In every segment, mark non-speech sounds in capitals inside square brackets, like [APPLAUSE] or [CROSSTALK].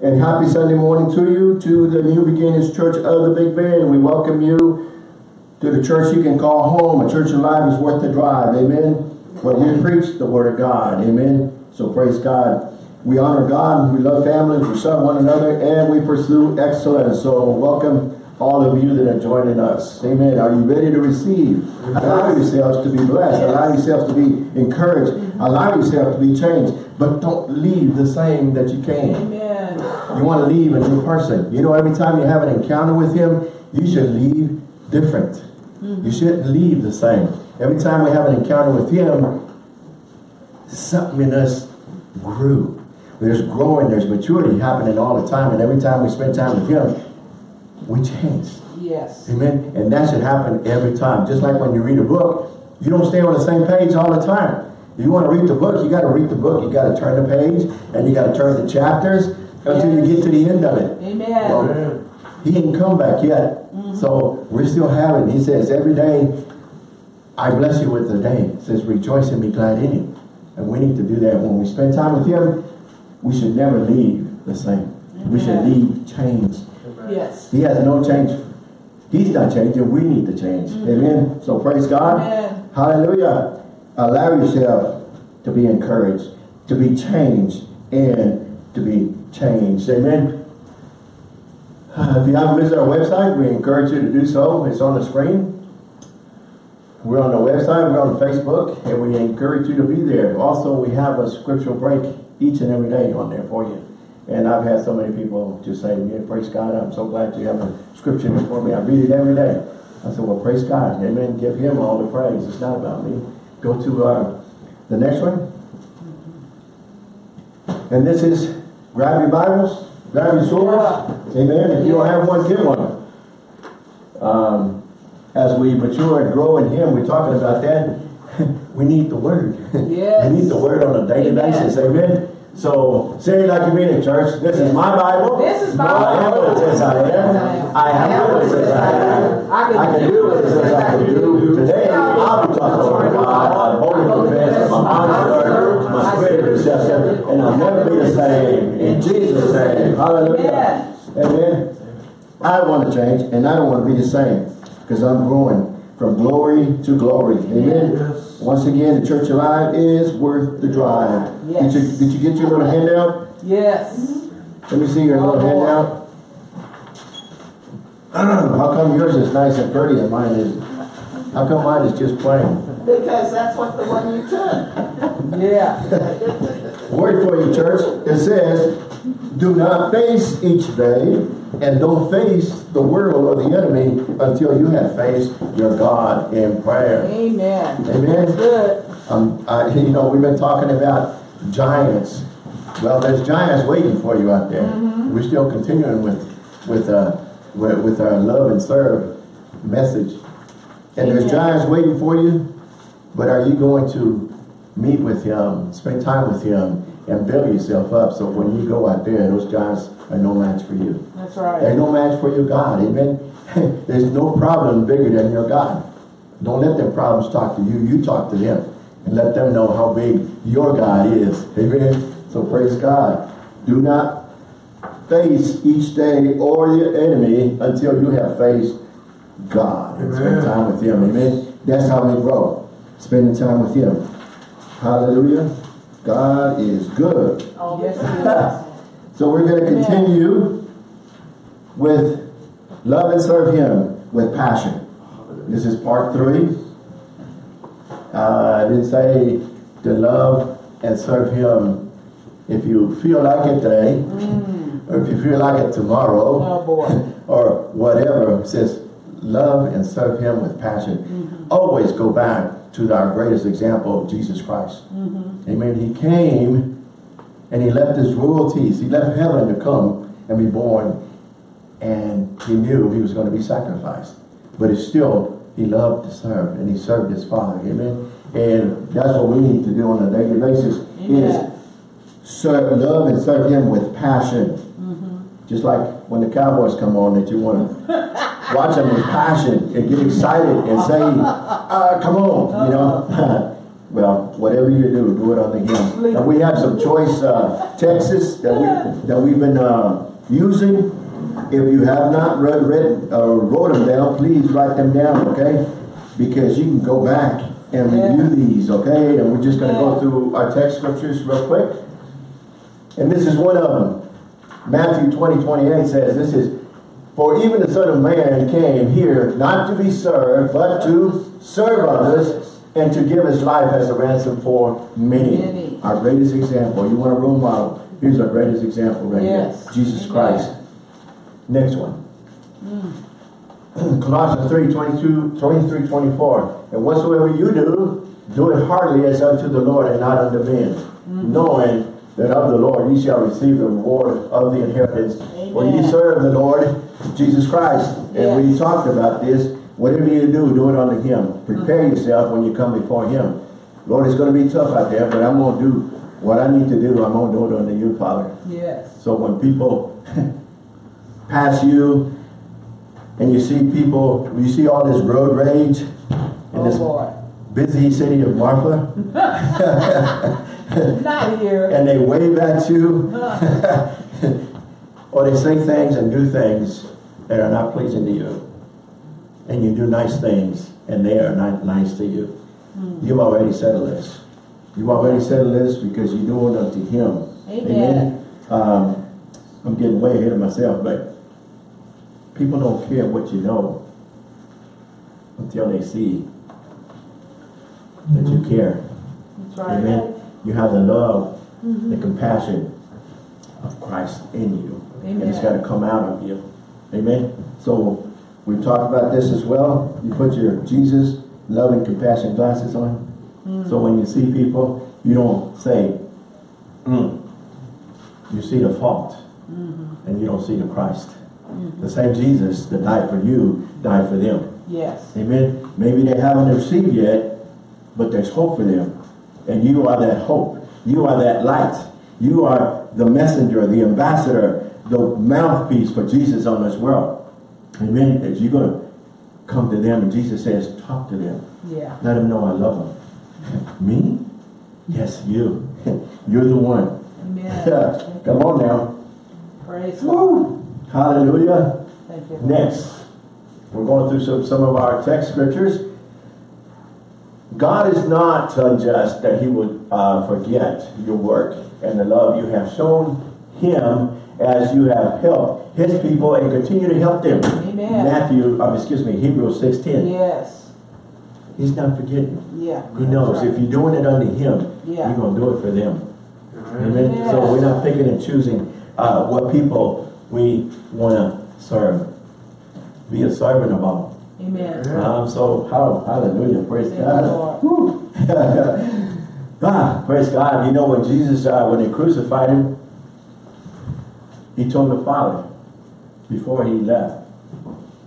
And happy Sunday morning to you, to the New Beginnings Church of the Big Bend. We welcome you to the church you can call home. A church alive is worth the drive. Amen. Where we preach the word of God. Amen. So praise God. We honor God, we love family, we serve one another, and we pursue excellence. So welcome all of you that are joining us. Amen. Are you ready to receive? Allow yourselves to be blessed. Allow yourselves to be encouraged. Allow yourself to be changed. But don't leave the same that you came. Amen. You want to leave a new person. You know, every time you have an encounter with him, you should leave different. Mm -hmm. You shouldn't leave the same. Every time we have an encounter with him, something in us grew. There's growing, there's maturity happening all the time. And every time we spend time with him, we change. Yes. Amen. And that should happen every time. Just like when you read a book, you don't stay on the same page all the time. If you want to read the book, you got to read the book. You got to turn the page and you got to turn the chapters until yes. you get to the end of it. Amen. Well, he didn't come back yet. Mm -hmm. So we're still having, he says, every day I bless you with the day. It says, rejoice and be glad in it. And we need to do that. When we spend time with him, we should never leave the same. Amen. We should leave changed. Yes. He has no change. He's not changing. We need to change. Mm -hmm. Amen. So praise God. Amen. Hallelujah. Allow yourself to be encouraged, to be changed, and to be changed. Amen. If you haven't visited our website, we encourage you to do so. It's on the screen. We're on the website, we're on Facebook, and we encourage you to be there. Also, we have a scriptural break each and every day on there for you. And I've had so many people just say, yeah, praise God, I'm so glad you have a scripture for me. I read it every day. I said, well, praise God. Amen. Give him all the praise. It's not about me. Go to uh, the next one. And this is, grab your Bibles, grab your swords. Amen. If you don't have one, get one. Um, as we mature and grow in him, we're talking about that. [LAUGHS] we need the word. Yes. [LAUGHS] we need the word on a daily Amen. basis. Amen. So say like you mean in church. This is my Bible. This is my Bible. I am what it says I am. I am what it says I am. I can do what it says I can do. Today I'll be talking about God. I'm holy convinced. My mind's alert. My spirit is receptive. And I'll never be the same. In Jesus' name. Hallelujah. Amen. I want to change and I don't want to be the same. Because I'm growing from glory to glory. Amen. Yes. Once again, the Church Alive is worth the drive. Yes. Did, you, did you get your little handout? Yes. Let me see your little handout. How come yours is nice and pretty and mine is how come mine is just plain? Because that's what the one you took. yeah. [LAUGHS] Word for you, church. It says, do not face each day and don't face the world or the enemy until you have faced your God in prayer. Amen. Amen. good. Um, I, you know, we've been talking about giants. Well, there's giants waiting for you out there. Mm -hmm. We're still continuing with with uh, with, with our love and serve message. And Amen. there's giants waiting for you, but are you going to meet with him, spend time with him, and build yourself up so when you go out there, those giants are no match for you. That's right. They're no match for your God. Amen. [LAUGHS] There's no problem bigger than your God. Don't let their problems talk to you. You talk to them and let them know how big your God is. Amen. So praise God. Do not face each day or your enemy until you have faced God and spend time with him. Amen. That's how we grow. Spending time with him. Hallelujah. God is good. Oh, yes, [LAUGHS] so we're going to continue with love and serve him with passion. This is part three. Uh, I didn't say to love and serve him if you feel like it today, mm. or if you feel like it tomorrow, oh, [LAUGHS] or whatever. It says love and serve him with passion. Mm -hmm. Always go back to our greatest example of Jesus Christ. Mm -hmm. Amen. He came and he left his royalties. He left heaven to come and be born. And he knew he was going to be sacrificed. But he still, he loved to serve and he served his father. Amen. And that's what we need to do on a daily basis Amen. is serve, love and serve him with passion. Mm -hmm. Just like when the Cowboys come on that you want to [LAUGHS] watch them with passion and get excited and say, uh, come on, you know. [LAUGHS] Well, whatever you do, do it unto him. And we have some choice uh, texts that, we, that we've been uh, using. If you have not read, read uh, wrote them down, please write them down, okay? Because you can go back and review these, okay? And we're just going to go through our text scriptures real quick. And this is one of them. Matthew 20, 28 says, this is, For even the Son of Man came here not to be served, but to serve others and to give his life as a ransom for many. Many. Our greatest example. You want a role model? Here's our greatest example right Yes. here. Jesus Amen. Christ. Next one. Mm. [CLEARS THROAT] Colossians 3, 22, 23, 24. And whatsoever you do, do it heartily as unto the Lord and not unto men, mm. knowing that of the Lord ye shall receive the reward of the inheritance. For you serve the Lord Jesus Christ. And we talked about this. Whatever you do, do it unto him. Prepare uh-huh. yourself when you come before him. Lord, it's going to be tough out there, but I'm going to do what I need to do. I'm going to do it unto you, Father. Yes. So when people [LAUGHS] pass you and you see people, you see all this road rage in Oh this busy city of Marfa, [LAUGHS] [LAUGHS] Not here. and they wave at you, uh-huh. Or they say things and do things that are not pleasing to you. And you do nice things, and they are not nice to you. Hmm. You've already settled this. You've already settled this because you're doing it unto Him. Amen. Um, I'm getting way ahead of myself, but people don't care what you know until they see that you mm-hmm. care. That's right. Amen. You have the love, the mm-hmm. compassion of Christ in you. And it's got to come out of you. Amen. So we talked about this as well. You put your Jesus love and compassion glasses on. So when you see people, you don't say, mm. you see the fault and you don't see the Christ. The same Jesus that died for you, died for them. Yes. Amen. Maybe they haven't received yet, but there's hope for them. And you are that hope. You are that light. You are the messenger, the ambassador, the mouthpiece for Jesus on this world. Amen. That you're going to come to them and Jesus says, talk to them. Yeah. Let them know I love them. Me? Yes, you. [LAUGHS] You're the one. Amen. [LAUGHS] Come on now. Praise God. Woo. Hallelujah. Thank you. Next, we're going through some, some of our text scriptures. God is not unjust that he would uh, forget your work and the love you have shown him as you have helped his people and continue to help them. Amen. Matthew, um, excuse me, Hebrews 6.10. Yes. He's not forgetting. Yeah. He knows if you're doing it unto him, Yeah. you're going to do it for them. Amen. Yes. So we're not picking and choosing uh, what people we want to serve. Be a servant of all. Amen. Um, so, how, hallelujah, praise Thank you, God. [LAUGHS] Ah, praise God. You know, when Jesus, uh, when they crucified him, he told the Father before he left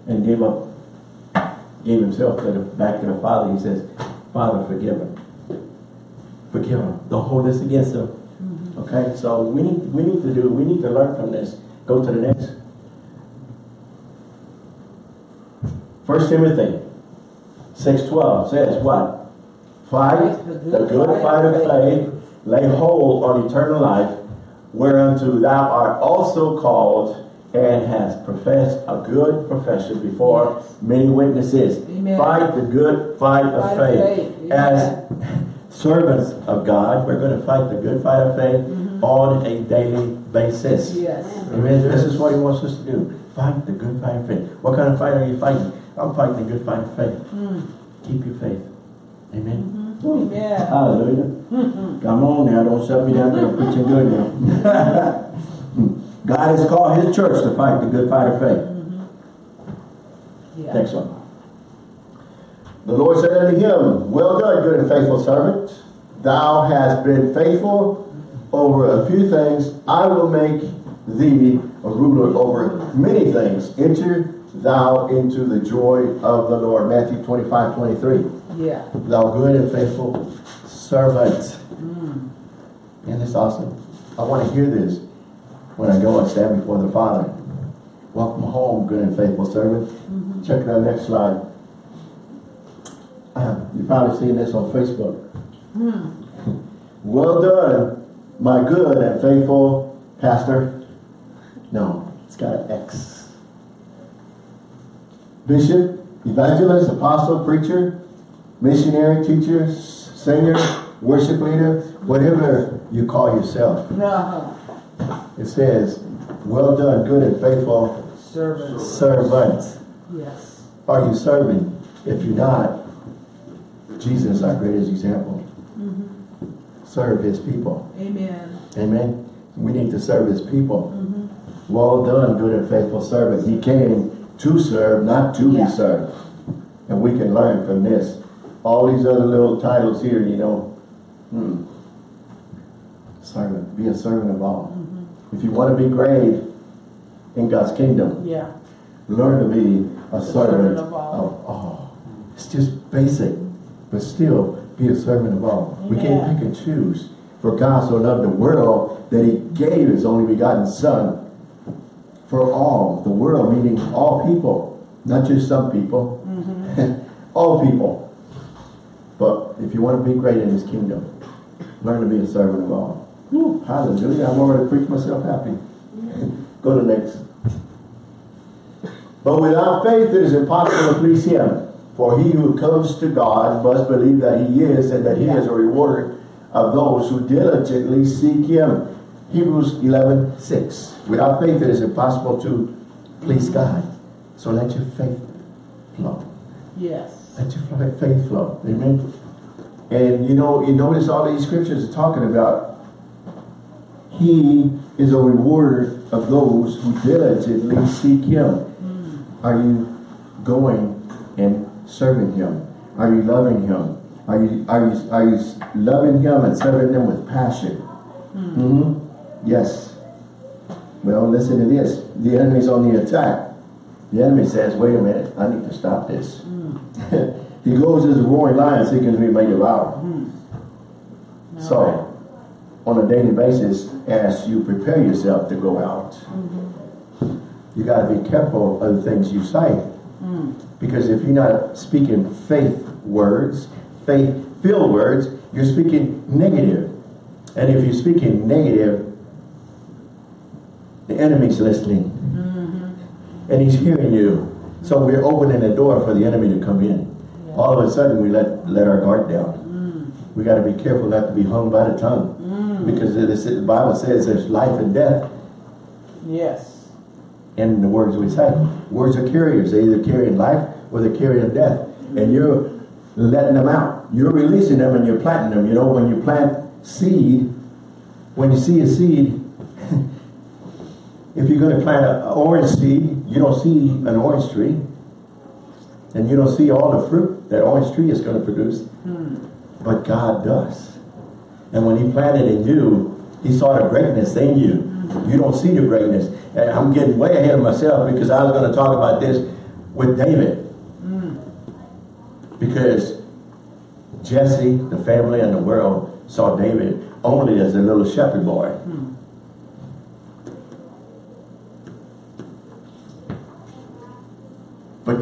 and gave up, gave himself to the, back to the Father. He says, Father, forgive him. Forgive him. Don't hold this against him. Mm-hmm. Okay, so we need, we need to do, we need to learn from this. Go to the next. First Timothy six twelve says what? Fight the good fight of faith, lay hold on eternal life, whereunto thou art also called and hast professed a good profession before many witnesses. Amen. Fight the good fight of Fight of faith. faith. As [LAUGHS] servants of God, we're going to fight the good fight of faith mm-hmm. on a daily basis. Yes. Amen. This is what he wants us to do. Fight the good fight of faith. What kind of fight are you fighting? I'm fighting the good fight of faith. Mm. Keep your faith. Amen. Woo. Amen. Hallelujah. Ah, mm-hmm. Come on now, don't shut me down there [LAUGHS] preaching good now. [LAUGHS] God has called his church to fight the good fight of faith. Mm-hmm. Yeah. Next one. The Lord said unto him, Well done, good and faithful servant. Thou hast been faithful over a few things. I will make thee a ruler over many things. Enter thou into the joy of the Lord. Matthew 25, 23. Yeah. Thou good and faithful servant. Mm. And it's awesome. I want to hear this when I go and stand before the Father. Welcome home, good and faithful servant. Mm-hmm. Check out next slide. Uh, You've probably seen this on Facebook. Hmm. [LAUGHS] Well done, my good and faithful pastor. No, it's got an X. Bishop, evangelist, apostle, preacher, missionary, teacher, singer, worship leader, whatever you call yourself. No. It says, well done, good and faithful Servants. servant. Yes. Are you serving? If you're not, Jesus is our greatest example. mm -hmm. Serve his people. Amen. Amen. We need to serve his people. Mm -hmm. Well done, good and faithful servant. He came to serve, not to Yeah. be served. And we can learn from this. All these other little titles here, you know. Hmm. Servant. Be a servant of all. If you want to be great in God's kingdom, Yeah. learn to be a servant servant of all. of all. It's just basic, but still be a servant of all. We can't pick and choose. For God so loved the world that he gave his only begotten son for all, the world meaning all people, not just some people, Mm-hmm. [LAUGHS] all people. But if you want to be great in his kingdom, learn to be a servant of all. Whew, hallelujah, I'm already preached myself happy. [LAUGHS] Go to the next. But without faith it is impossible to please him. For he who comes to God must believe that he is and that he is a rewarder of those who diligently seek him. Hebrews 11, 6. Without faith it is impossible to please God. So let your faith flow. Yes. Fl- faith flow. Amen. And you know, you notice all these scriptures are talking about he is a rewarder of those who diligently seek him. Are you going and serving him? Are you loving him? Are you are you are you loving him and serving him with passion? hmm Yes. Well, listen to this. The enemy's on the attack. The enemy says, wait a minute, I need to stop this. [LAUGHS] he goes as a roaring lion seeking to be made devour. Mm. So, on a daily basis, as you prepare yourself to go out, mm-hmm. you got to be careful of the things you say. Mm. Because if you're not speaking faith words, faith-filled words, you're speaking negative. And if you're speaking negative, the enemy's listening. And he's hearing you. So we're opening the door for the enemy to come in. Yeah. All of a sudden, we let let our guard down. Mm. We got to be careful not to be hung by the tongue. Mm. Because it is, the Bible says there's life and death Yes. in the words we say. Words are carriers. They either carry life or they carry death. Mm. And you're letting them out. You're releasing them and you're planting them. You know, when you plant seed, when you see a seed, [LAUGHS] if you're going to plant an orange seed, you don't see an orange tree. And you don't see all the fruit that orange tree is going to produce. Hmm. But God does. And when he planted in you, he saw the greatness in you. Hmm. You don't see the greatness. And I'm getting way ahead of myself because I was going to talk about this with David. Hmm. Because Jesse, the family, and the world saw David only as a little shepherd boy.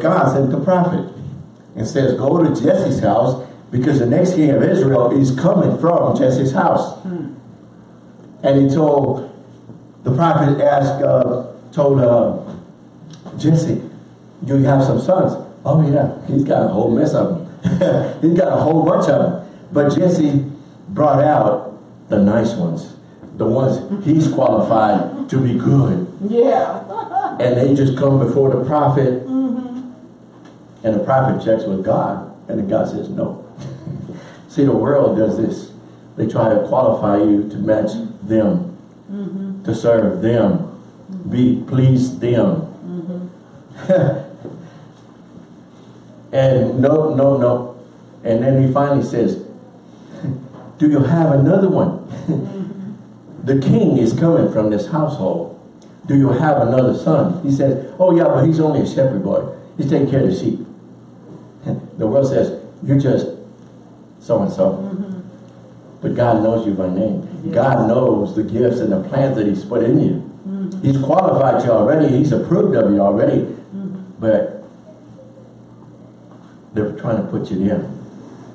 But God sent the prophet and says, go to Jesse's house because the next king of Israel is coming from Jesse's house. And he told, the prophet asked, uh, told uh, Jesse, do you have some sons? Oh yeah, he's got a whole mess of them. [LAUGHS] he's got a whole bunch of them. But Jesse brought out the nice ones, the ones he's qualified to be good. Yeah. [LAUGHS] And they just come before the prophet. And the prophet checks with God. And then God says, no. [LAUGHS] See, the world does this. They try to qualify you to match them. Mm-hmm. To serve them. Be please them. Mm-hmm. [LAUGHS] and no, no, no. And then he finally says, [LAUGHS] do you have another one? Mm-hmm. the king is coming from this household. Do you have another son? He says, oh yeah, but he's only a shepherd boy. He's taking care of the sheep. The world says, you're just so-and-so. Mm-hmm. But God knows you by name. Yes. God knows the gifts and the plans that he's put in you. Mm-hmm. He's qualified you already. He's approved of you already. Mm-hmm. But they're trying to put you there.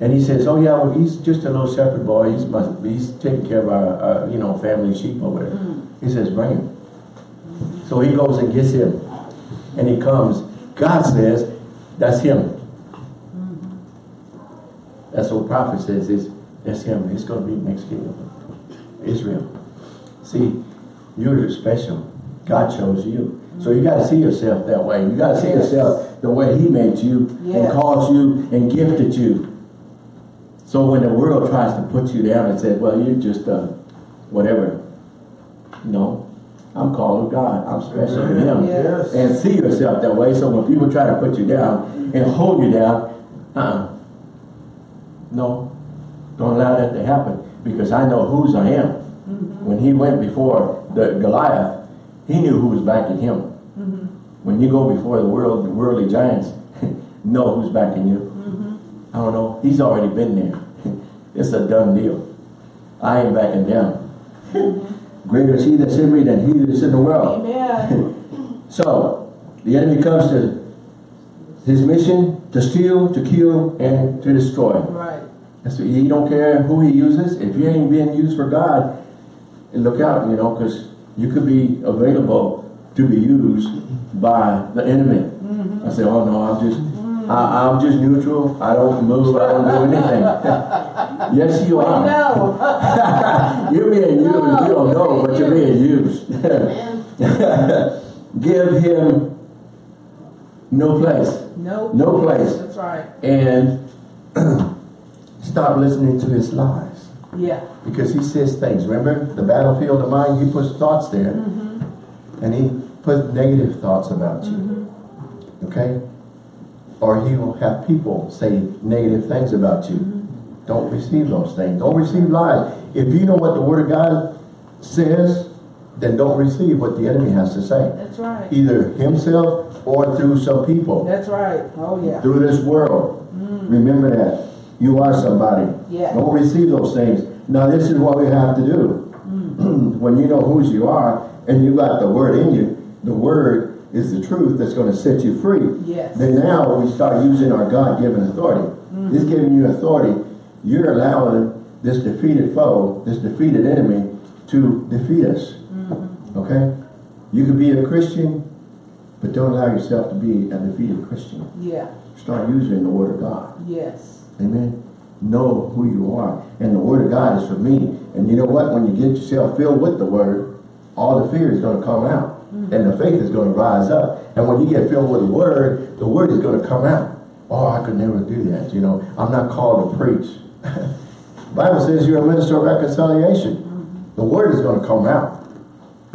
And he says, oh yeah, well, he's just a little shepherd boy. He's must, he's taking care of our, uh, you know, family sheep over there. He says, bring him. So he goes and gets him. And he comes. God says, that's him. That's what prophet says, is that's him. He's going to be next king of Israel. See, you're special. God chose you. So you got to see yourself that way. You got to see Yes. yourself the way he made you and called you and gifted you. So when the world tries to put you down and say, well, you're just uh, whatever. No, I'm called of God. I'm special to him. Yes. And see yourself that way. So when people try to put you down and hold you down, uh-uh. No, don't allow that to happen because I know whose I am. Mm-hmm. When he went before the Goliath, he knew who was backing him. Mm-hmm. When you go before the world, the worldly giants, [LAUGHS] know who's backing you. Mm-hmm. I don't know. He's already been there. [LAUGHS] it's a done deal. I ain't backing down. Greater is he that's in me than he that's in the world. Amen. [LAUGHS] So, the enemy comes to his mission to steal, to kill, and to destroy. Right. That's what, he don't care who he uses. If you ain't being used for God, look out, you know, because you could be available to be used by the enemy. Mm-hmm. I say, oh no, I'm just, mm. I, I'm just neutral. I don't move. I don't do anything. [LAUGHS] yes, you are. know. [LAUGHS] You're being used. No, you don't know, but you're being used. [LAUGHS] Give him no place. Nope. No place. That's right. And [CLEARS THROAT] stop listening to his lies. Yeah. Because he says things. Remember the battlefield of mind? He puts thoughts there. Mm-hmm. And he puts negative thoughts about you. Mm-hmm. Okay? Or he will have people say negative things about you. Mm-hmm. Don't receive those things. Don't receive lies. If you know what the Word of God says, then don't receive what the enemy has to say. That's right. Either himself or through some people That's right. Oh yeah. through this world. Mm. Remember that. You are somebody. Yeah. Don't receive those things. Now this is what we have to do. Mm. [CLEARS THROAT] when you know whose you are and you got the word in you, the word is the truth that's going to set you free. Yes. Then now we start using our God-given authority. Mm. He's giving you authority. You're allowing this defeated foe, this defeated enemy to defeat us. Okay? You could be a Christian, but don't allow yourself to be a defeated Christian. Yeah. Start using the Word of God. Yes. Amen. Know who you are. And the Word of God is for me. And you know what? When you get yourself filled with the Word, all the fear is going to come out. Mm-hmm. And the faith is going to rise up. And when you get filled with the Word, the Word is going to come out. Oh, I could never do that. You know, I'm not called to preach. [LAUGHS] Bible says you're a minister of reconciliation. Mm-hmm. The Word is going to come out.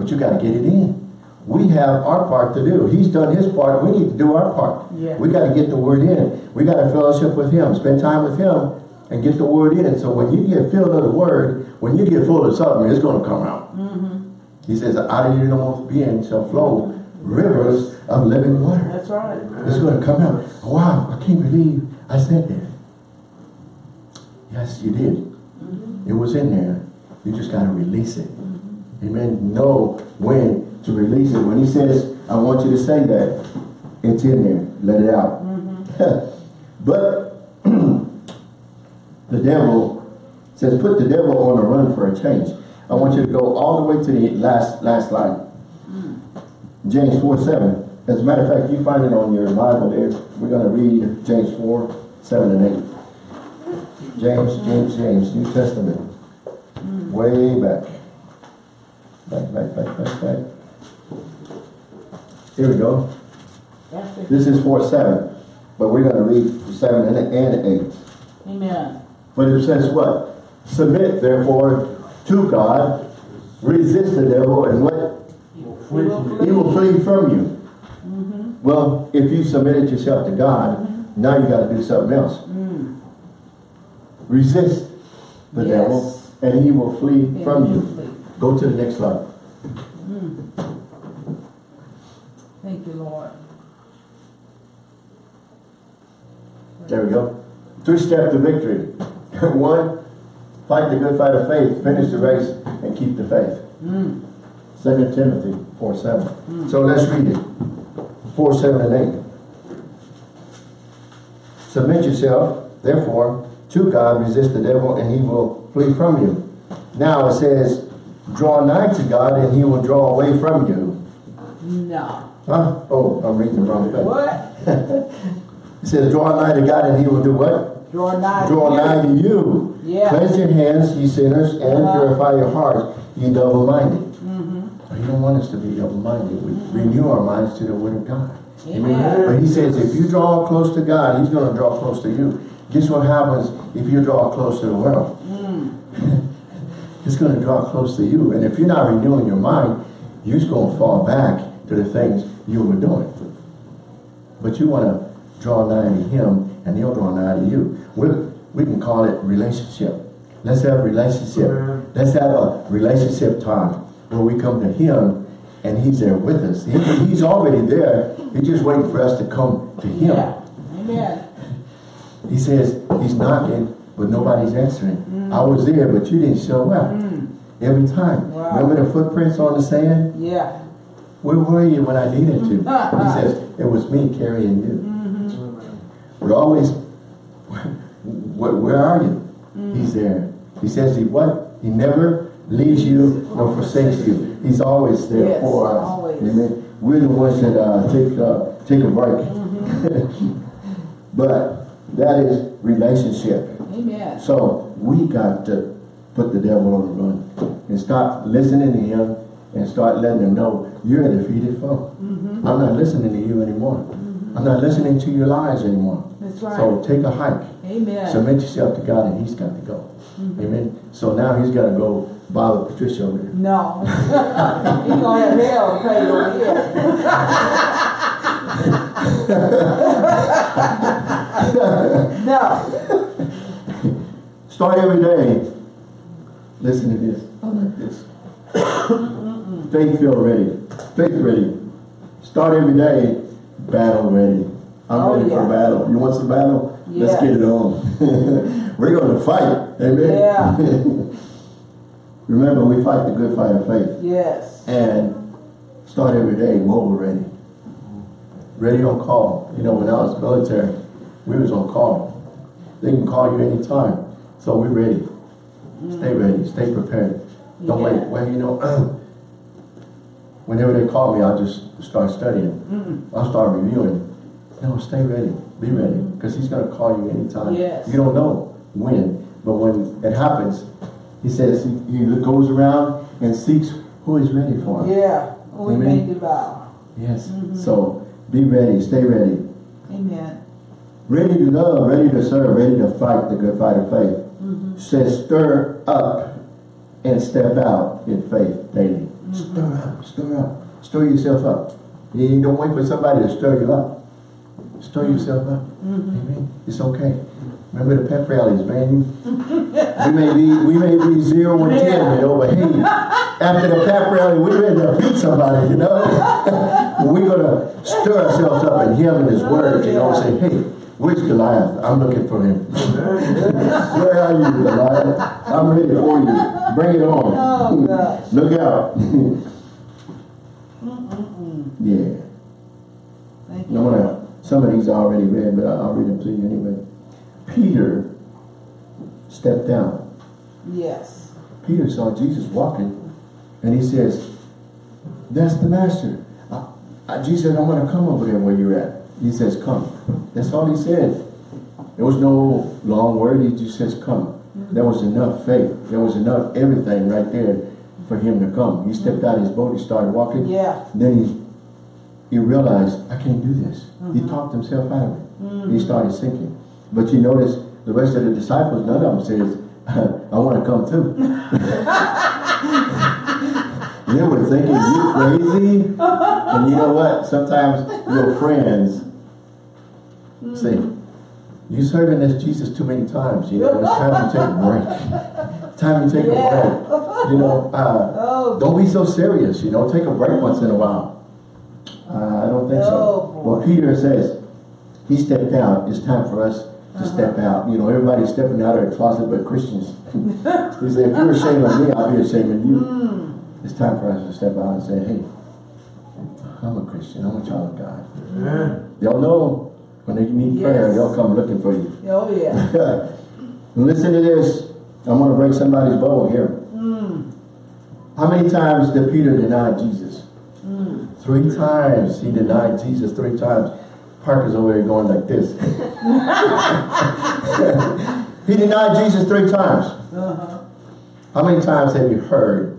But you got to get it in. We have our part to do. He's done his part. We need to do our part. Yeah. We got to get the word in. We got to fellowship with him, spend time with him, and get the word in. So when you get filled of the word, when you get full of something, it's going to come out. Mm -hmm. He says, out of your innermost being shall flow rivers of living water. That's right. It's going to come out. Wow, I can't believe I said that. Yes, you did. Mm -hmm. It was in there. You just got to release it. Amen. Know when to release it. When he says, I want you to say that, it's in there. Let it out. Mm-hmm. [LAUGHS] but [CLEARS THROAT] the devil says, put the devil on a run for a change. I want you to go all the way to the last last line. Mm. James 4, 7. As a matter of fact, you find it on your Bible there. We're going to read James 4, 7 and 8. James, James, James, New Testament. Mm. Way back. Back, back, back, back, back. Here we go. This is 4, 7. But we're going to read 7 and, and 8. Amen. But it says what? Submit, therefore, to God. Resist the devil, and what? He will He will flee from you. Mhm. Well, if you submitted yourself to God, now you got to do something else. Mm. Resist the Yes. devil, and he will flee And from you. Go to the next slide. Thank you, Lord. There we go. Three step to victory. [LAUGHS] One, fight the good fight of faith, finish the race, and keep the faith. Mm. Second Timothy 4 7. So let's read it. 4 7 and 8. Submit yourself, therefore, to God, resist the devil, and he will flee from you. Now it says, draw nigh to God, and he will draw away from you. No. Huh? Oh, I'm reading the wrong thing. What? [LAUGHS] It says, draw nigh to God, and he will do what? Draw nigh. to Draw you. nigh to you. Yeah. Cleanse your hands, ye sinners, and Uh-huh. purify your hearts, ye double-minded. Mm-hmm. He don't want us to be double-minded. We renew our minds to the word of God. Amen. But he says, if you draw close to God, he's going to draw close to you. Guess what happens if you draw close to the world? It's going to draw close to you. And if you're not renewing your mind, you're just going to fall back to the things you were doing. But you want to draw nigh to him, and he'll draw nigh to you. we we can call it relationship. Let's have a relationship. Let's have a relationship time where we come to him, and he's there with us. He- he's already there. He's just waiting for us to come to him. Yeah. Amen. He says he's knocking, but nobody's answering. I was there, but you didn't show up. Every time. Wow. Remember the footprints on the sand? Yeah. Where were you when I needed to? [LAUGHS] he says, it was me carrying you. We're always, [LAUGHS] where, where are you? He's there. He says he what? He never leaves you nor forsakes you. He's always there Yes, for us. always. Amen. We're the ones that uh, take uh, take a break. [LAUGHS] but that is relationship. Amen. So we got to put the devil on the run and start listening to him and start letting him know you're a defeated foe. Mm-hmm. I'm not listening to you anymore. Mm-hmm. I'm not listening to your lies anymore. That's right. So take a hike. Amen. Submit yourself to God and he's got to go. Mm-hmm. Amen. So now he's got to go bother Patricia over there. No. [LAUGHS] He's gonna have hell over here. [LAUGHS] [LAUGHS] no. Start every day. Listen to this. Oh, I like this. Faith feel ready. Faith ready. Start every day. Battle ready. I'm Oh, ready for battle. You want some battle? Let's get it on. [LAUGHS] We're going to fight. Amen. Yeah. [LAUGHS] Remember, we fight the good fight of faith. Yes. And start every day mobile ready. Ready on call. You know, when I was military, we was on call. They can call you anytime. So we're ready. Stay ready. Stay prepared. Don't Yeah. wait. Well, you know, [CLEARS THROAT] whenever they call me, I'll just start studying. Mm-hmm. I'll start reviewing. No, stay ready. Be ready. Because he's going to call you anytime. Yes. You don't know when. But when it happens, he says he, he goes around and seeks who is ready for him. Yeah. We Amen. made the vow. Yes. Mm-hmm. So be ready, stay ready. Amen. Ready to love, ready to serve, ready to fight the good fight of faith. Mm-hmm. Says stir up and step out in faith daily. Mm-hmm. Stir up, stir up, stir yourself up. You don't wait for somebody to stir you up. Stir yourself up. Mm-hmm. Amen. It's okay. Remember the pep rallies, man. we may be we may be zero and ten, you know, but hey, after the pep rally, we're ready to beat somebody, you know. [LAUGHS] we're gonna stir ourselves up in Him and His Word, you know, and say, hey, where's Goliath? I'm looking for him. [LAUGHS] Where are you, Goliath? I'm ready for you. Bring it on. Oh, gosh. [LAUGHS] Look out. [LAUGHS] yeah. Thank you. gonna, some of these I already read, but I'll read them to you anyway. Peter stepped down. Yes. Peter saw Jesus walking, and he says, that's the master. Uh, Jesus said, I want to come over there where you're at. He says, come. That's all he said. There was no long word, he just says, come. There was enough faith. There was enough everything right there for him to come. He stepped out of his boat, he started walking. Yeah. Then he he realized, I can't do this. He talked himself out of it. He started sinking. But you notice the rest of the disciples, none of them says, [LAUGHS] I want to come too. [LAUGHS] they were thinking, you crazy? And you know what? Sometimes your friends say, you serving this Jesus too many times. You know, it's time to take a break. Time to take a break. You know, [LAUGHS] uh, Oh, don't be so serious, you know, take a break once in a while. Uh, I don't think so. Oh. Well, Peter says, he stepped out. It's time for us to step out. You know, everybody's stepping out of the closet but Christians. [LAUGHS] he said, if you're ashamed of me, I'll be ashamed of you. It's time for us to step out and say, hey, I'm a Christian. I'm a child of God. Amen. Y'all know when they need prayer, Yes. they'll come looking for you. oh yeah. [LAUGHS] Listen to this. I'm going to break somebody's bubble here. How many times did Peter deny Jesus? Three times. He denied Jesus three times. Parker's over there going like this. [LAUGHS] [LAUGHS] he denied Jesus three times. Uh -huh. How many times have you heard,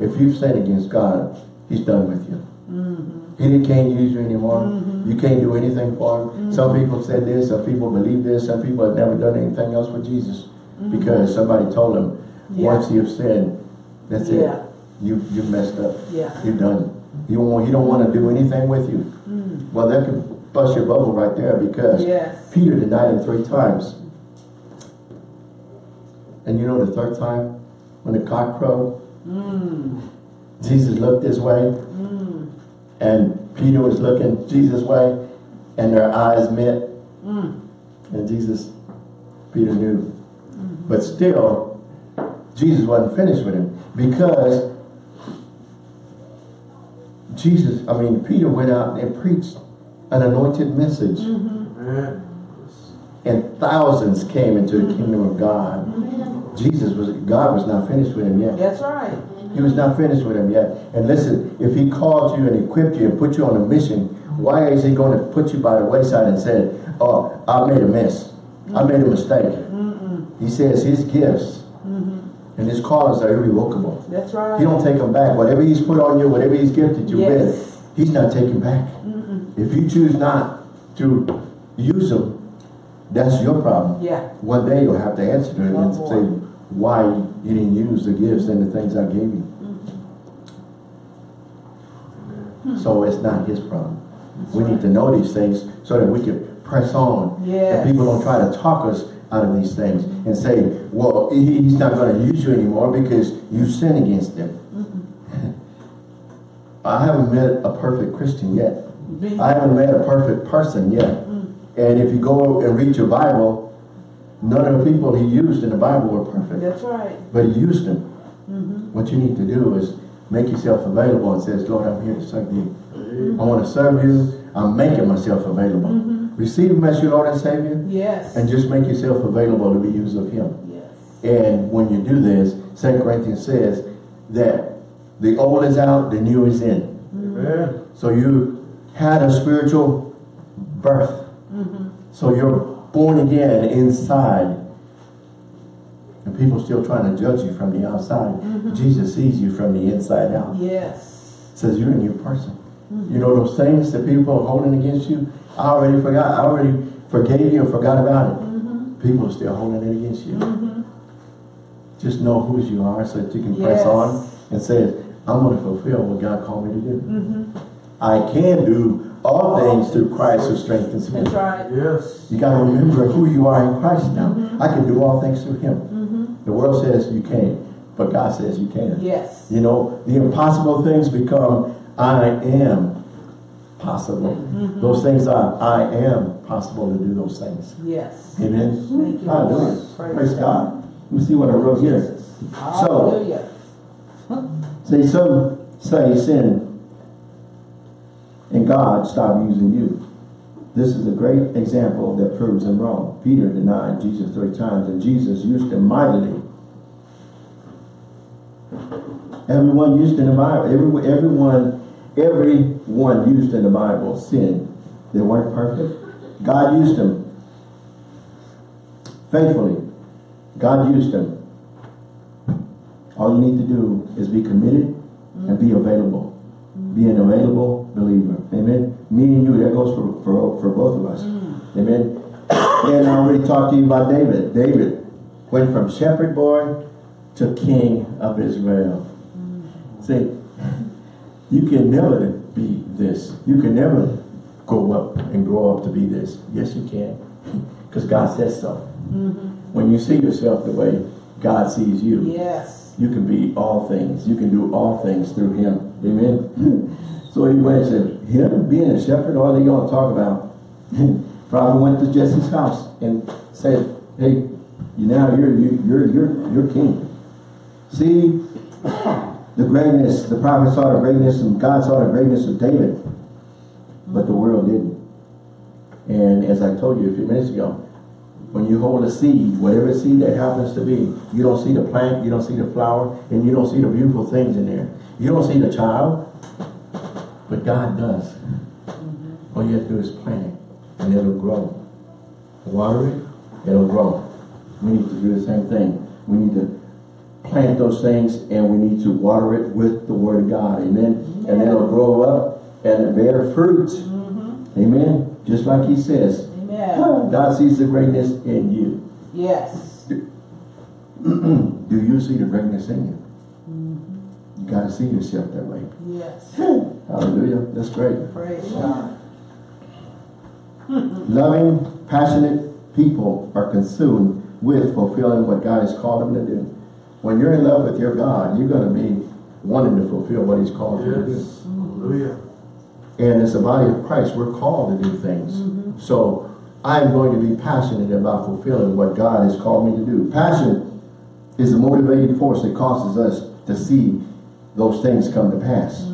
if you've sinned against God, he's done with you? Mm-hmm. He can't use you anymore. Mm-hmm. You can't do anything for him. Mm-hmm. Some people said this, some people believe this, some people have never done anything else for Jesus. Because somebody told them, Yeah. once you've sinned, that's Yeah. it. You you messed up. Yeah. You're done. You won't, he don't want to do anything with you. Mm. Well, that could bust your bubble right there because Yes. Peter denied him three times. And you know the third time, when the cock crowed, Mm. Jesus looked this way, mm. and Peter was looking Jesus' way, and their eyes met, mm. and Jesus, Peter knew. But still, Jesus wasn't finished with him because Jesus, I mean, Peter went out and preached an anointed message. Mm-hmm. And thousands came into the kingdom of God. Jesus was, God was not finished with him yet. That's right. He was not finished with him yet. And listen, if he called you and equipped you and put you on a mission, why is he going to put you by the wayside and say, oh, I made a mess. I made a mistake. He says his gifts mm-hmm. and his callings are irrevocable. That's right. He don't take them back. Whatever he's put on you, whatever he's gifted you Yes. with, he's not taking back. If you choose not to use them, that's your problem. Yeah. One day you'll have to answer to him and say why you didn't use the gifts and the things I gave you. So it's not his problem. We need to know these things so that we can press on. Yes. And people don't try to talk us out of these things and say, well, he's not going to use you anymore because you sin against him. [LAUGHS] I haven't met a perfect Christian yet. I haven't met a perfect person yet. And if you go and read your Bible, none of the people he used in the Bible were perfect. That's right. But he used them. Mm-hmm. What you need to do is make yourself available and says, Lord, I'm here to serve you. Mm-hmm. I want to serve you. I'm making myself available. Mm-hmm. Receive him as your Lord and Savior Yes. and just make yourself available to be used of him. yes. And when you do this, 2 Corinthians says that the old is out, the new is in. Amen. So you had a spiritual birth. So you're born again inside. And people still trying to judge you from the outside. Mm-hmm. Jesus sees you from the inside out. Yes. Says you're a new person. Mm-hmm. You know those things that people are holding against you? I already forgot. I already forgave you and forgot about it. Mm-hmm. People are still holding it against you. Just know who you are so that you can press on and say, I'm going to fulfill what God called me to do. I can do all things through Christ who strengthens me. That's right. Yes. You got to remember who you are in Christ now. Mm-hmm. I can do all things through Him. Mm-hmm. The world says you can't, but God says you can. Yes. You know, the impossible things become I am possible. Mm-hmm. Those things are I am possible to do those things. Yes. Amen. Thank you, Hallelujah. Lord. Praise God. Let me see what I wrote here. Hallelujah. say some say sin and God stopped using you. This is a great example that proves them wrong. Peter denied Jesus three times and Jesus used him mightily. Everyone used in the Bible, every, everyone, everyone used in the Bible sinned. They weren't perfect. God used them faithfully. God used them. All you need to do is be committed and be available. Be an available believer. Amen. Me and you, that goes for, for, for both of us. Mm. Amen. And I already talked to you about David. David went from shepherd boy to king of Israel. Mm. See, you can never be this. You can never go up and grow up to be this. Yes, you can. [LAUGHS] Because God says so. Mm-hmm. When you see yourself the way God sees you, Yes. you can be all things. You can do all things through him. Amen. [LAUGHS] so he went and him being a shepherd, all they to talk about. [LAUGHS] Probably went to Jesse's house and said, hey, you now you're you, you're you're you're king. See [COUGHS] the greatness, the prophet saw the greatness and God saw the greatness of David. But the world didn't. And as I told you a few minutes ago, When you hold a seed, whatever seed that happens to be, you don't see the plant, you don't see the flower, and you don't see the beautiful things in there. You don't see the child, but God does. All you have to do is plant it, and it'll grow. Water it, it'll grow. We need to do the same thing. We need to plant those things, and we need to water it with the Word of God. Amen. And it'll grow up and bear fruit. Mm-hmm. Amen. Just like He says. Amen. [GASPS] God sees the greatness in you. Yes. [CLEARS THROAT] Do you see the greatness in you? You gotta see yourself that way. Yes. Hallelujah. That's great. Praise God. [LAUGHS] Loving, passionate people are consumed with fulfilling what God has called them to do. When you're in love with your God, you're going to be wanting to fulfill what He's called you to do. Hallelujah. And as a body of Christ, we're called to do things. Mm-hmm. So I'm going to be passionate about fulfilling what God has called me to do. Passion is a motivating force that causes us to see those things come to pass.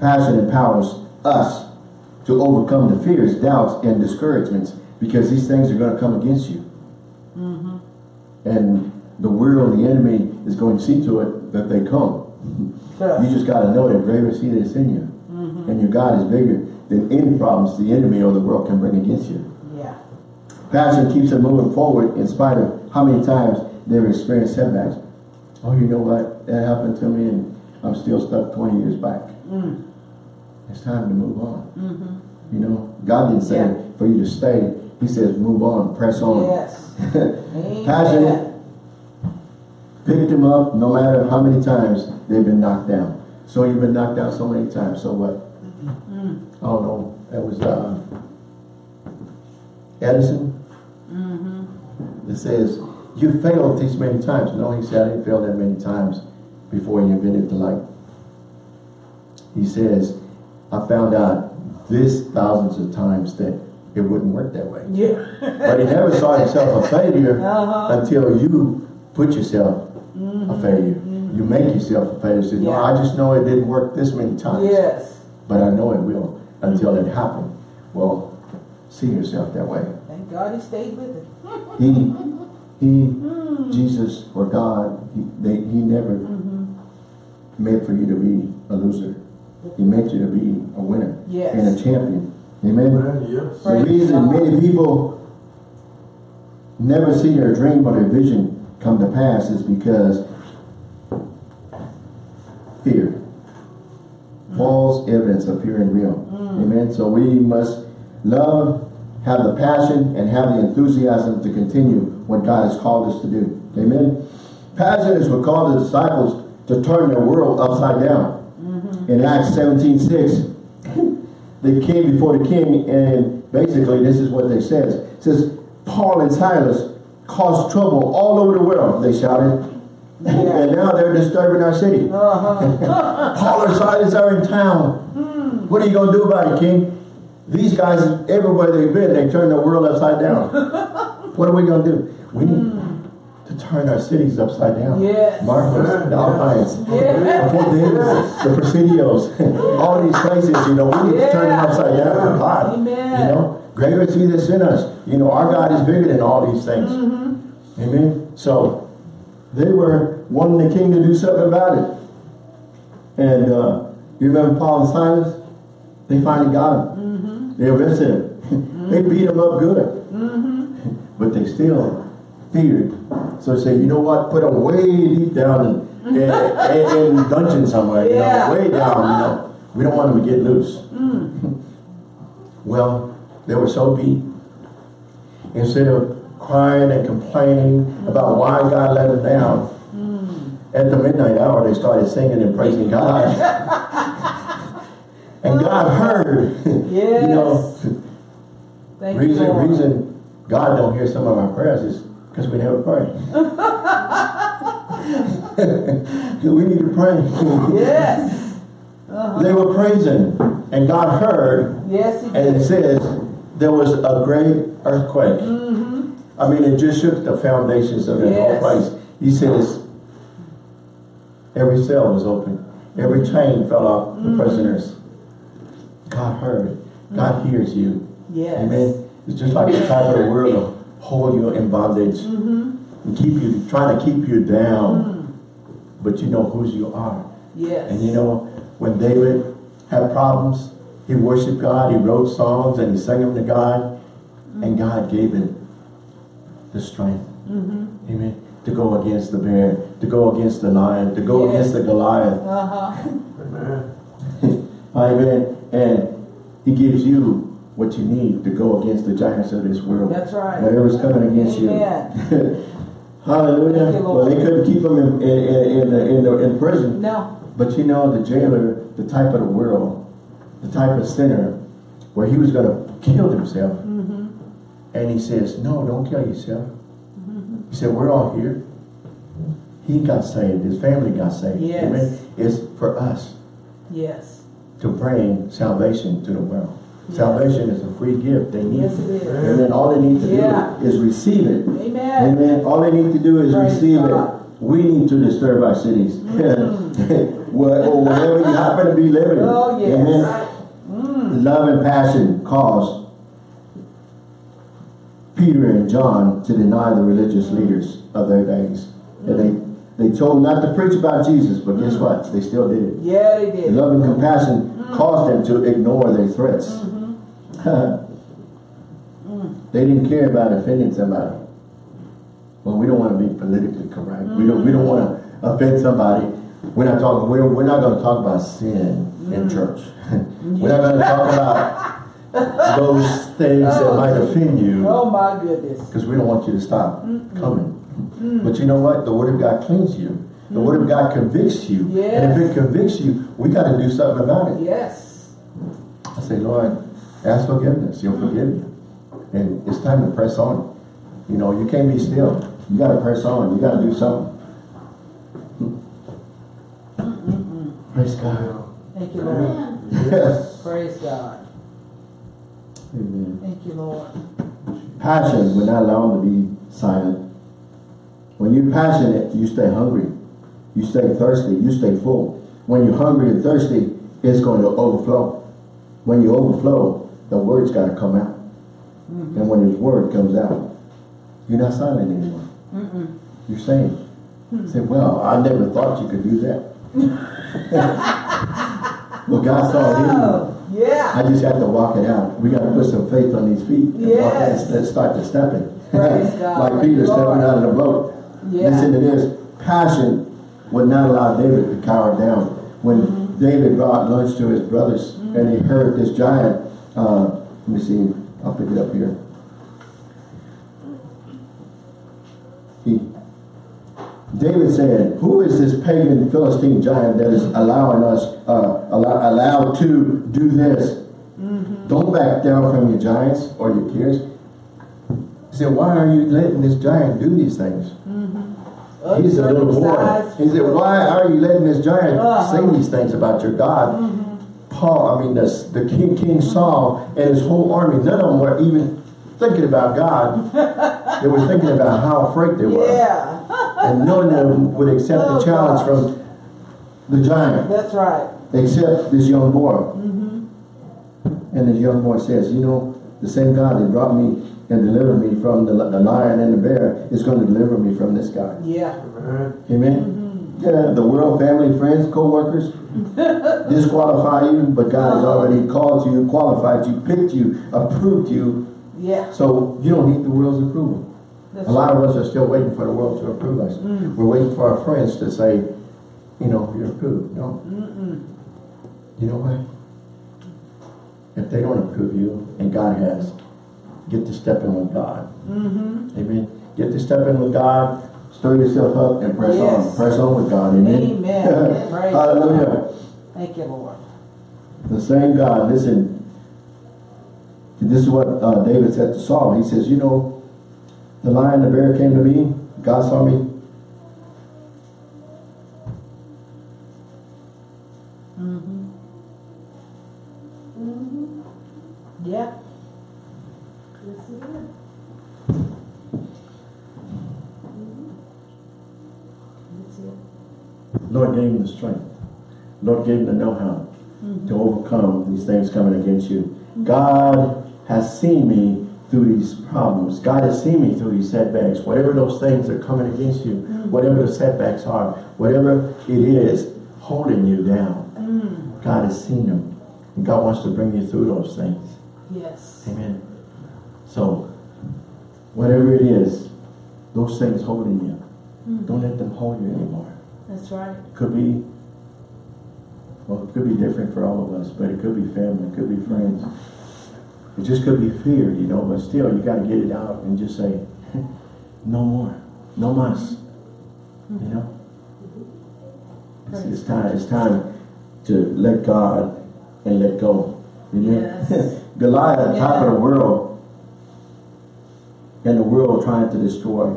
Passion empowers us to overcome the fears, doubts, and discouragements because these things are going to come against you. And the world, the enemy, is going to see to it that they come. Sure. You just got to know that greater that is in you. Mm-hmm. And your God is bigger than any problems the enemy or the world can bring against you. Yeah. Passion keeps them moving forward in spite of how many times they've experienced setbacks. Oh, you know what? That happened to me and I'm still stuck 20 years back. Mm. It's time to move on. Mm-hmm. You know, God didn't say Yeah. for you to stay. He says move on, press on. Yes. [LAUGHS] Passionate. Pick them up no matter how many times they've been knocked down. So you've been knocked down so many times, so what? Mm. I don't know. That was uh, Edison. Mm-hmm. It says, you failed these many times. No, he said, I didn't fail that many times before he invented the light. He says, I found out this thousands of times that it wouldn't work that way. Yeah. But he never saw himself a failure [LAUGHS] Uh-huh. until you put yourself a mm-hmm. failure. You mm-hmm. make yourself a failure. Say, no, I just know it didn't work this many times. Yes. But I know it will until it happened. Well, see yourself that way. Thank God he stayed with it. He, he, [LAUGHS] hmm. Jesus or God, he, they, he never hmm. Made for you to be a loser. He made you to be a winner Yes. and a champion. Amen. Amen. Yes. The reason many people never see their dream or their vision come to pass is because fear. Mm. False evidence appearing real. Mm. Amen. So we must love, have the passion, and have the enthusiasm to continue what God has called us to do. Amen. Passion is what called the disciples to turn the world upside down. Mm-hmm. In Acts 17, 6, [LAUGHS] they came before the king and basically this is what they says. It says, Paul and Silas caused trouble all over the world, they shouted. Yeah. [LAUGHS] and now they're disturbing our city. Uh-huh. [LAUGHS] Paul and Silas are in town. Hmm. What are you going to do about it, king? These guys, everywhere they've been, they turned the world upside down. what are we going to do? We need hmm. To turn our cities upside down. Yes. Marcos, the Alpines, Yeah. the Fort Davis, the Presidios, [LAUGHS] all these places, you know, we need to turn them Yeah. upside down for God. Amen. You know, greater is He that's in us. You know, our God is bigger than all these things. Mm-hmm. Amen. So, they were wanting the king to do something about it. And uh, you remember Paul and Silas? They finally got him. Mm-hmm. They arrested him. Mm [LAUGHS] -hmm. they beat him up good. Mm-hmm. [LAUGHS] But they still feared. So they said, you know what? Put them way deep down in, in, in, in dungeon somewhere. You know, way down. You know, we don't want them to get loose. Mm. [LAUGHS] Well, they were so beat. Instead of crying and complaining about why God let them down, at the midnight hour they started singing and praising God. [LAUGHS] and God heard. Yes. [LAUGHS] you know, Thank you, reason Lord. reason God don't hear some of our prayers is because we never pray. [LAUGHS] we need to pray. Yes. Uh-huh. [LAUGHS] They were praising, and God heard, Yes, he and it says there was a great earthquake. Mm-hmm. I mean, it just shook the foundations of the Yes. whole place. He says every cell was open, every chain fell off the prisoners. God heard. God hears you. Yes. Amen. It's just like the type of the world hold you in bondage. Mm-hmm. And keep you, trying to keep you down. But you know whose you are. Yes. And you know, when David had problems, he worshiped God, he wrote songs and he sang them to God. And God gave him the strength. Mm-hmm. Amen. To go against the bear, to go against the lion, to go Yes. against the Goliath. Uh-huh. Amen. [LAUGHS] Amen. And he gives you what you need to go against the giants of this world. That's right. Whatever's coming against Amen. [LAUGHS] you. Hallelujah. You, well, they couldn't keep him in, in, in, in, the, in, the, in prison. No. But you know, the jailer, the type of the world, the type of sinner, where he was going to kill himself. Mm-hmm. And he says, no, don't kill yourself. Mm -hmm. He said, we're all here. He got saved. His family got saved. Yes. Amen. It's for us Yes. to bring salvation to the world. Salvation is a free gift. They need Yes, it. is. And then all they need to Yeah. do is receive it. Amen. Amen. All they need to do is Praise receive God. it. We need to disturb our cities. [LAUGHS] Mm. [LAUGHS] Where- or wherever you happen to be living. Oh, yes. Amen. Mm. Love and passion caused Peter and John to deny the religious leaders of their days. And they, they told not to preach about Jesus, but guess what? They still did it. Yeah, they did. Love and compassion mm. caused them to ignore their threats. Mm-hmm. [LAUGHS] they didn't care about offending somebody. Well, we don't want to be politically correct. We don't. We don't want to offend somebody. We're not talking. We're, we're not going to talk about sin in mm. church. [LAUGHS] we're not going to talk about those things that oh. might offend you Oh my goodness. because we don't want you to stop coming. Mm. But you know what? The Word of God cleans you. The Word of mm. God convicts you. And if it convicts you, we got to do something about it. Yes. I say, Lord, ask forgiveness. You'll forgive you. And it's time to press on. You know, you can't be still. You got to press on. You got to do something. Mm-hmm. Praise God. Thank you, Lord. Yes. Praise God. Amen. Thank you, Lord. Passion, we're not allowed to be silent. When you're passionate, you stay hungry. You stay thirsty. You stay full. When you're hungry and thirsty, it's going to overflow. When you overflow, the word's got to come out. Mm-hmm. And when his word comes out, you're not silent anymore. Mm-mm. You're saying. Hmm. Say, well, I never thought you could do that. [LAUGHS] well, God saw it in you. Oh, yeah. I just have to walk it out. We got to put some faith on these feet. and walk Yes. and start to stepping. [LAUGHS] Like Peter Lord. stepping out of the boat. Yeah. Listen to this. Passion would not allow David to cower down. When Mm-hmm. David brought lunch to his brothers mm-hmm. and he heard this giant, uh, let me see, I'll pick it up here. He, David said, who is this pagan Philistine giant that is allowing us, uh, allow, allowed to do this? Mm-hmm. Don't back down from your giants or your cares. He said, why are you letting this giant do these things? He's a little boy. He said, why are you letting this giant Uh-huh. say these things about your God? Paul, I mean, the, the king, King Saul and his whole army, none of them were even thinking about God. [LAUGHS] they were thinking about how afraid they were. Yeah. And none of them would accept Oh, the challenge gosh. from the giant, That's right. except this young boy. Mm -hmm. And this young boy says, you know, the same God that brought me and delivered me from the, the lion and the bear is going to deliver me from this guy. Yeah. Amen. Yeah, the world, family, friends, co-workers [LAUGHS] disqualify you, but God has already called you, qualified you, picked you, approved you, Yeah. so you don't need the world's approval. That's A lot of us are still waiting for the world to approve us. We're waiting for our friends to say, you know, you're approved. No. You know what? If they don't approve you, and God has, get to step in with God. Mm-hmm. Amen. Get to step in with God, stir yourself up, and press Yes. on. Press on with God. Amen. Amen. [LAUGHS] Hallelujah. Thank you, Lord. The same God, listen, this is what uh, David said to Saul. He says, you know, the lion, the bear came to me, God saw me. Lord gave him the know-how to overcome these things coming against you. God has seen me through these problems. God has seen me through these setbacks. Whatever those things are coming against you, whatever the setbacks are, whatever it is holding you down, God has seen them. And God wants to bring you through those things. Yes. Amen. So, whatever it is, those things holding you, hmm. don't let them hold you anymore. That's right. Could be, well, it could be different for all of us, but it could be family, it could be friends. It just could be fear, you know, but still, you gotta get it out and just say, [LAUGHS] no more, no mas, you know? It's, it's time, it's time to let God and let go. Amen? Yes. [LAUGHS] Goliath, top of the world, and the world trying to destroy.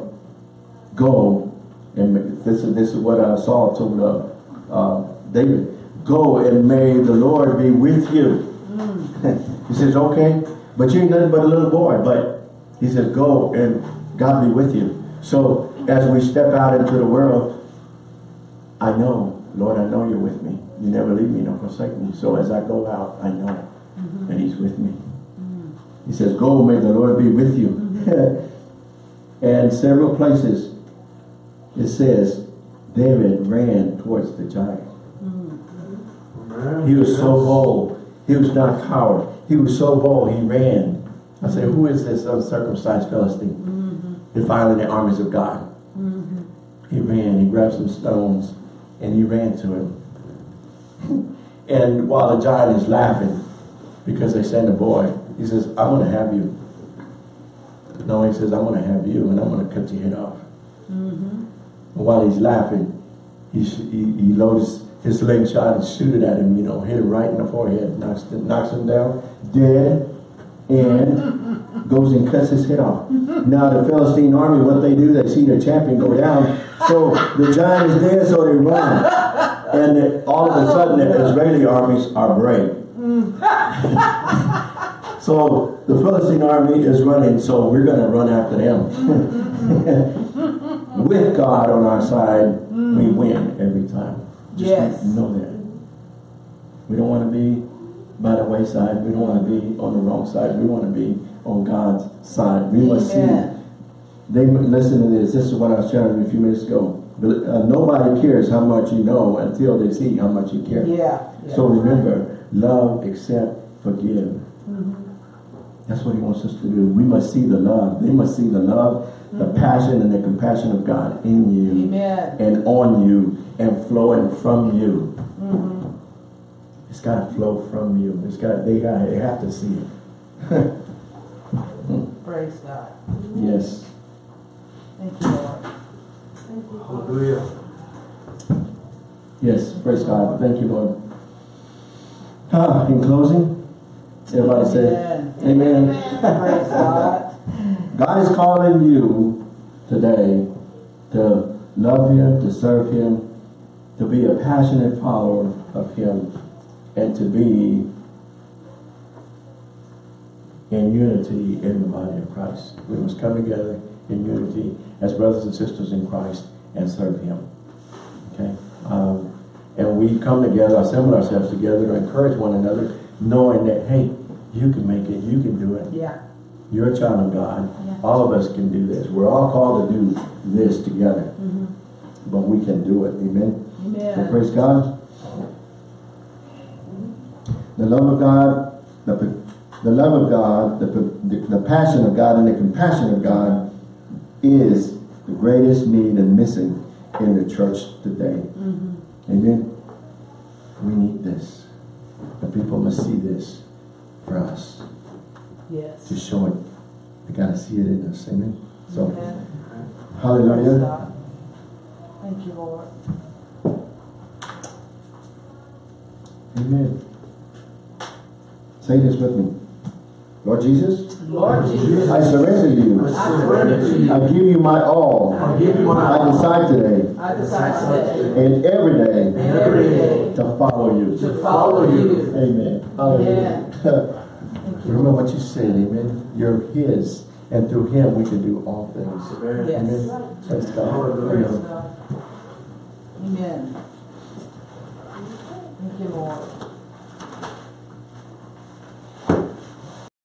Go, and this is this is what uh, Saul told uh, uh, David. Go and may the Lord be with you. Mm. [LAUGHS] he says, okay, but you ain't nothing but a little boy. But he says, go and God be with you. So as we step out into the world, I know, Lord, I know you're with me. You never leave me nor forsake me. So as I go out, I know mm-hmm. that he's with me. Mm. He says, go, may the Lord be with you. Mm-hmm. [LAUGHS] and several places it says, David ran towards the giant. He was so bold. He was not a coward. He was so bold, he ran. I said, who is this uncircumcised Philistine? Defiling the armies of God. Mm-hmm. He ran, he grabbed some stones, and he ran to him. And while the giant is laughing, because they send a boy, he says, I'm going to have you. No, he says, I'm going to have you, and I'm going to cut your head off. And while he's laughing, he, he, he loads his slingshot and shoot it at him, you know, hit him right in the forehead, knocks, him- knocks him down, dead, and goes and cuts his head off. Now the Philistine army, what they do, they see their champion go down, so the giant is dead, so they run. And the- all of a sudden, the Israeli armies are brave. [LAUGHS] So the Philistine army is running, so we're going to run after them. [LAUGHS] With God on our side, we win every time. Just Yes. know that. We don't want to be by the wayside. We don't want to be on the wrong side. We want to be on God's side. We must see. They listen to this. This is what I was sharing a few minutes ago. But, uh, nobody cares how much you know until they see how much you care. Yeah. yeah. So remember, love, accept, forgive. That's what he wants us to do. We must see the love. They must see the love, the passion and the compassion of God in you Amen. and on you and flowing from you. It's got to flow from you. It's got they got they have to see it. [LAUGHS] Praise God. Yes. Thank you, Lord. Hallelujah. Yes. Praise God. Thank you, Lord. Ah, in closing, everybody say Amen. Amen. Praise God. God is calling you today to love Him, to serve Him, to be a passionate follower of Him, and to be in unity in the body of Christ. We must come together in unity as brothers and sisters in Christ and serve Him. Okay? Um, and we come together, assemble ourselves together to encourage one another, knowing that, hey, you can make it, you can do it. Yeah. You're a child of God. Yeah. All of us can do this. We're all called to do this together. Mm-hmm. But we can do it. Amen. So praise God. The love of God, the, the love of God, the, the, the passion of God and the compassion of God is the greatest need and missing in the church today. Mm-hmm. Amen. We need this. The people must see this for us to Yes. show it. They gotta see it in us. Amen. So, Amen. Hallelujah. God. Thank you, Lord. Amen. Say this with me. Lord Jesus, Lord Jesus, I surrender you. I surrender to you. I give you my all. I give you my all. I decide today I decide today and every day and every day to follow you. to follow you. Amen. Hallelujah. [LAUGHS] Thank you. Remember what you said, amen. You're his, and through him we can do all things. Amen. Yes. Amen. Praise God. Hallelujah. Praise God. Amen. Thank you, Lord.